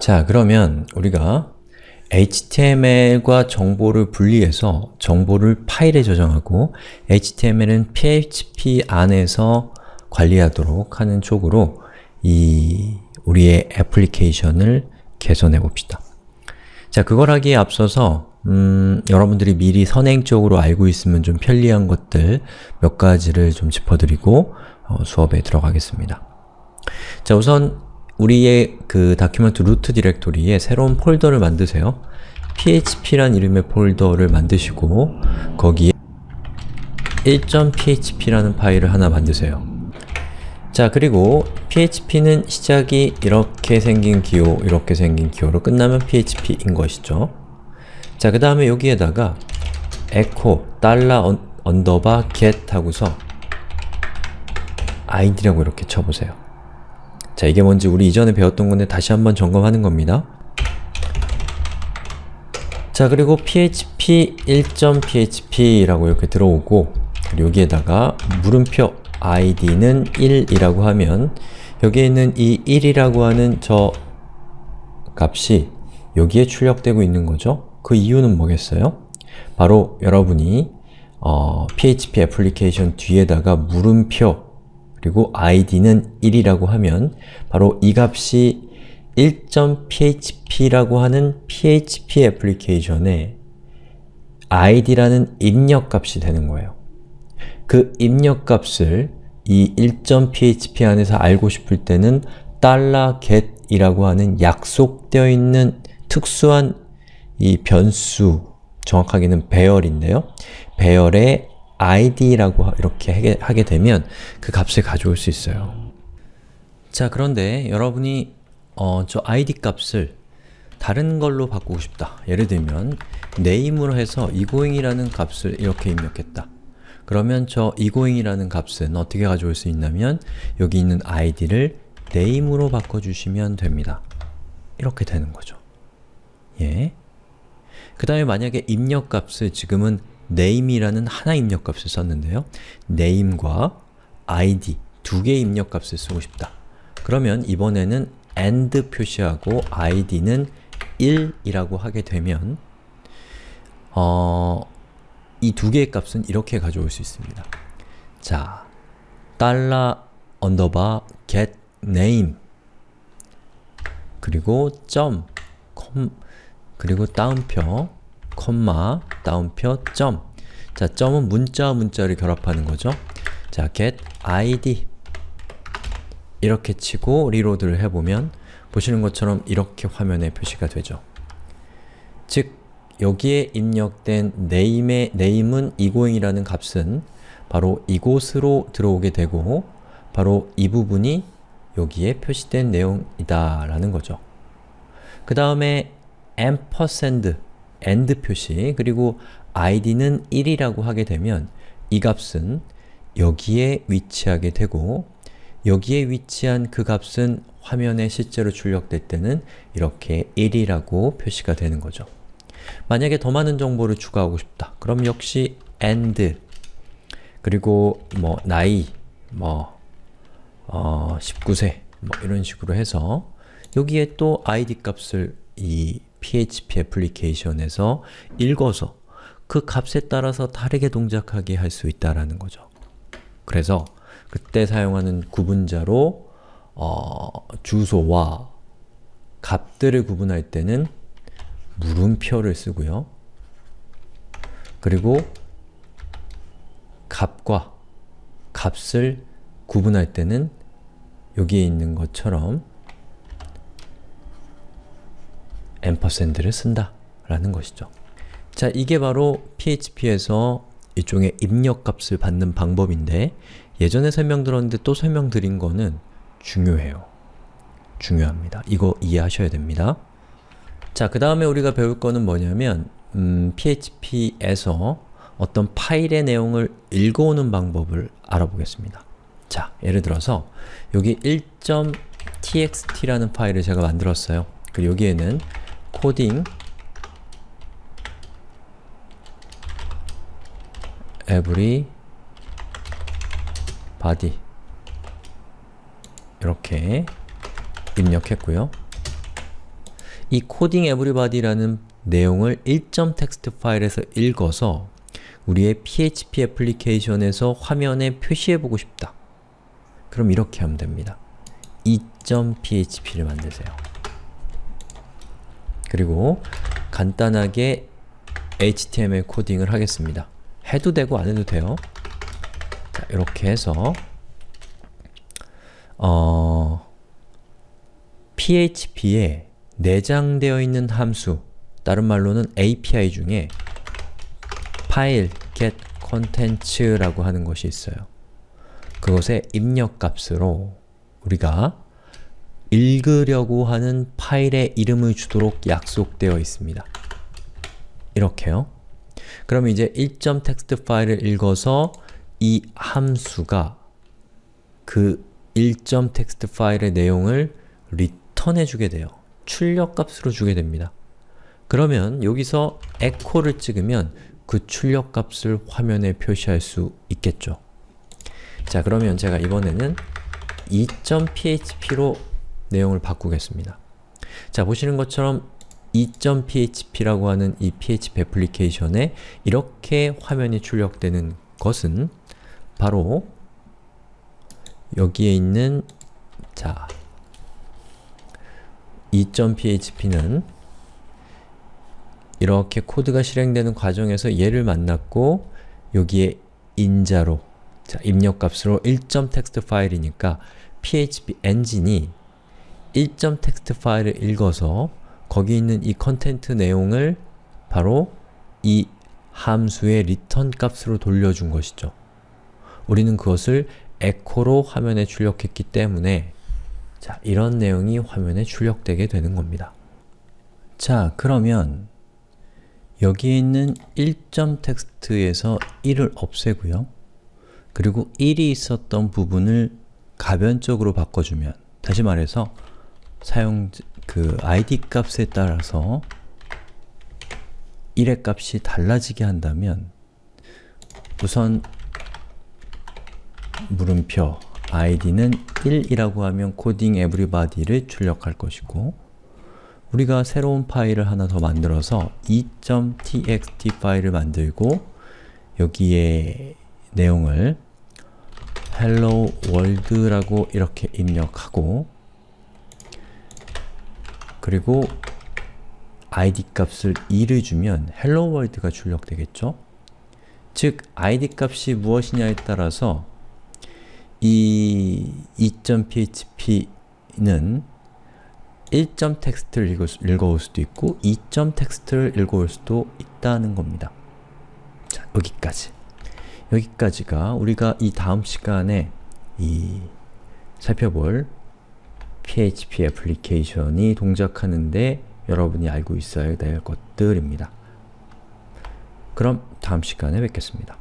자, 그러면 우리가 HTML과 정보를 분리해서 정보를 파일에 저장하고 HTML은 PHP 안에서 관리하도록 하는 쪽으로 이 우리의 애플리케이션을 개선해 봅시다. 자, 그걸 하기에 앞서서 음, 여러분들이 미리 선행적으로 알고 있으면 좀 편리한 것들 몇 가지를 좀 짚어드리고 어, 수업에 들어가겠습니다. 자, 우선 우리의 그 document root directory에 새로운 폴더를 만드세요. php란 이름의 폴더를 만드시고 거기에 1.php라는 파일을 하나 만드세요. 자, 그리고 php는 시작이 이렇게 생긴 기호, 이렇게 생긴 기호로 끝나면 php인 것이죠. 자, 그 다음에 여기에다가 echo 달러 underbar get 하고서 id라고 이렇게 쳐보세요. 자, 이게 뭔지 우리 이전에 배웠던 건데 다시 한번 점검하는 겁니다. 자, 그리고 php 1.php라고 이렇게 들어오고 여기에다가 물음표 id는 1이라고 하면 여기에 있는 이 1이라고 하는 저 값이 여기에 출력되고 있는 거죠. 그 이유는 뭐겠어요? 바로 여러분이 어, PHP 애플리케이션 뒤에다가 물음표 그리고 id는 1이라고 하면 바로 이 값이 1.php라고 하는 PHP 애플리케이션에 id라는 입력값이 되는 거예요. 그 입력값을 이 1.php 안에서 알고 싶을 때는 $get이라고 하는 약속되어 있는 특수한 이 변수, 정확하게는 배열인데요. 배열의 id라고 이렇게 하게 되면 그 값을 가져올 수 있어요. 자, 그런데 여러분이 어, 저 id 값을 다른 걸로 바꾸고 싶다. 예를 들면 name으로 해서 egoing이라는 값을 이렇게 입력했다. 그러면 저 egoing이라는 값은 어떻게 가져올 수 있냐면 여기 있는 id를 name으로 바꿔주시면 됩니다. 이렇게 되는 거죠. 예. 그 다음에 만약에 입력값을 지금은 name이라는 하나 입력값을 썼는데요. name과 id 두 개의 입력값을 쓰고 싶다. 그러면 이번에는 and 표시하고 id는 1이라고 하게 되면 어, 이 두 개의 값은 이렇게 가져올 수 있습니다. 자, get name 그리고 점, 콤, 그리고 다운표, 콤마, 다운표, 점 자, 점은 문자와 문자를 결합하는 거죠. 자, get id 이렇게 치고 리로드를 해보면 보시는 것처럼 이렇게 화면에 표시가 되죠. 즉, 여기에 입력된 name의 name은 egoing이라는 값은 바로 이곳으로 들어오게 되고 바로 이 부분이 여기에 표시된 내용이다 라는 거죠. 그 다음에 ampersand, and 표시, 그리고 id는 1이라고 하게 되면 이 값은 여기에 위치하게 되고 여기에 위치한 그 값은 화면에 실제로 출력될 때는 이렇게 1이라고 표시가 되는 거죠. 만약에 더 많은 정보를 추가하고 싶다. 그럼 역시 and 그리고 뭐 나이, 뭐 어, 19세 뭐 이런 식으로 해서 여기에 또 id 값을 이 PHP 애플리케이션에서 읽어서 그 값에 따라서 다르게 동작하게 할 수 있다라는 거죠. 그래서 그때 사용하는 구분자로 어, 주소와 값들을 구분할 때는 물음표를 쓰고요. 그리고 값과 값을 구분할 때는 여기에 있는 것처럼 앰퍼샌드를 쓴다 라는 것이죠. 자, 이게 바로 PHP에서 일종의 입력값을 받는 방법인데 예전에 설명드렸는데 또 설명드린 거는 중요해요. 중요합니다. 이거 이해하셔야 됩니다. 자, 그 다음에 우리가 배울 거는 뭐냐면 음, PHP에서 어떤 파일의 내용을 읽어오는 방법을 알아보겠습니다. 자, 예를 들어서 여기 1.txt라는 파일을 제가 만들었어요. 그리고 여기에는 코딩 every body 이렇게 입력했고요. 이 coding everybody라는 내용을 1.txt 파일에서 읽어서 우리의 PHP 애플리케이션에서 화면에 표시해보고 싶다. 그럼 이렇게 하면 됩니다. 2.php를 만드세요. 그리고 간단하게 HTML 코딩을 하겠습니다. 해도 되고 안 해도 돼요. 자, 이렇게 해서 어... PHP에 내장되어 있는 함수, 다른 말로는 API 중에 파일 get contents라고 하는 것이 있어요. 그것의 입력값으로 우리가 읽으려고 하는 파일의 이름을 주도록 약속되어 있습니다. 이렇게요. 그럼 이제 1.txt 파일을 읽어서 이 함수가 그 1.txt 파일의 내용을 리턴해 주게 돼요. 출력값으로 주게 됩니다. 그러면 여기서 echo를 찍으면 그 출력값을 화면에 표시할 수 있겠죠. 자 그러면 제가 이번에는 2.php로 내용을 바꾸겠습니다. 자 보시는 것처럼 2.php라고 하는 이 PHP 애플리케이션에 이렇게 화면이 출력되는 것은 바로 여기에 있는 자 2.php는 이렇게 코드가 실행되는 과정에서 얘를 만났고 여기에 인자로 자, 입력값으로 1.txt 파일이니까 PHP 엔진이 1.txt 파일을 읽어서 거기 있는 이 content 내용을 바로 이 함수의 return 값으로 돌려준 것이죠. 우리는 그것을 echo로 화면에 출력했기 때문에 자, 이런 내용이 화면에 출력되게 되는 겁니다. 자, 그러면 여기에 있는 1.txt에서 1을 없애고요. 그리고 1이 있었던 부분을 가변적으로 바꿔주면 다시 말해서 사용 그 id 값에 따라서 1의 값이 달라지게 한다면 우선 물음표 id는 1이라고 하면 coding everybody를 출력할 것이고 우리가 새로운 파일을 하나 더 만들어서 2.txt 파일을 만들고 여기에 내용을 hello world라고 이렇게 입력하고 그리고 id 값을 2를 주면 hello world가 출력되겠죠? 즉, id 값이 무엇이냐에 따라서 이 2.php는 1.txt를 읽어 올 수도 있고 2.txt를 읽어올 수도 있다는 겁니다. 자, 여기까지. 여기까지가 우리가 이 다음 시간에 이 살펴볼 PHP 애플리케이션이 동작하는데 여러분이 알고 있어야 될 것들입니다. 그럼 다음 시간에 뵙겠습니다.